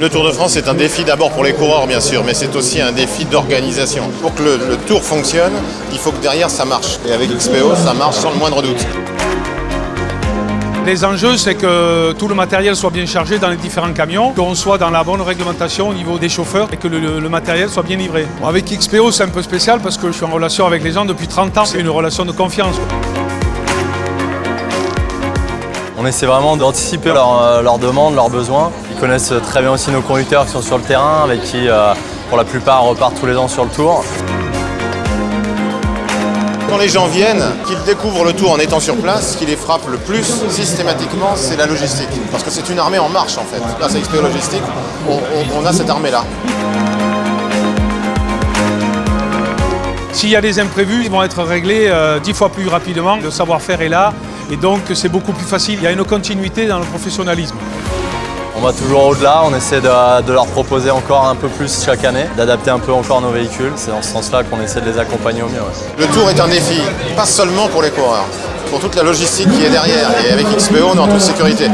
Le Tour de France est un défi d'abord pour les coureurs bien sûr, mais c'est aussi un défi d'organisation. Pour que le, le Tour fonctionne, il faut que derrière ça marche. Et avec XPO, ça marche sans le moindre doute. Les enjeux, c'est que tout le matériel soit bien chargé dans les différents camions, qu'on soit dans la bonne réglementation au niveau des chauffeurs et que le, matériel soit bien livré. Bon, avec XPO, c'est un peu spécial parce que je suis en relation avec les gens depuis 30 ans. C'est une relation de confiance. On essaie vraiment d'anticiper leurs euh, leurs demandes, leurs besoins. Ils connaissent très bien aussi nos conducteurs qui sont sur le terrain, avec qui, euh, pour la plupart, on repart tous les ans sur le tour. Quand les gens viennent, qu'ils découvrent le Tour en étant sur place, ce qui les frappe le plus systématiquement, c'est la logistique. Parce que c'est une armée en marche en fait. Grâce à XPO Logistique, on, on- on a cette armée-là. S'il y a des imprévus, ils vont être réglés euh, dix fois plus rapidement. Le savoir-faire est là et donc c'est beaucoup plus facile. Il y a une continuité dans le professionnalisme. On va toujours au-delà, on essaie de, leur proposer encore un peu plus chaque année, d'adapter un peu encore nos véhicules. C'est dans ce sens-là qu'on essaie de les accompagner au mieux. Le Tour est un défi, pas seulement pour les coureurs, pour toute la logistique qui est derrière. Et avec XPO, on est en toute sécurité.